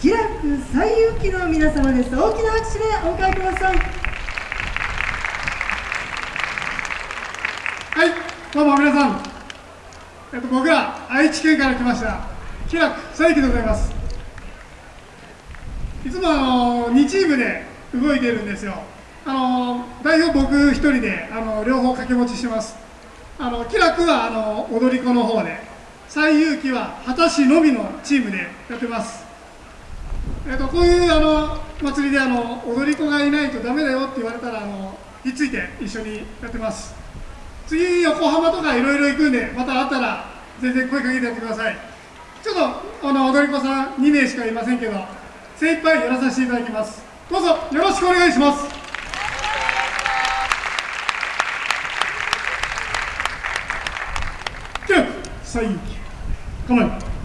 気楽最有機の皆様です。大きな拍手でお迎えください。はいどうも皆さん、えっと、僕ら愛知県から来ました。気楽最有機でございます。いつもあの2チームで動いてるんですよ。あの代表僕一人であの両方掛け持ちしてます。あの気楽はあの踊り子の方で最有機は果たしのみのチームでやってます。えっと、こういうあの祭りであの踊り子がいないとダメだよって言われたらあのひっついて一緒にやってます。次横浜とかいろいろ行くんでまた会ったら全然声かけてやってください。ちょっとあの踊り子さん2名しかいませんけど精一杯やらさせていただきます。どうぞよろしくお願いします。キュー最有機構え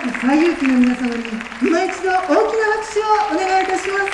最有機の皆様に今一度大きな拍手をお願いいたします。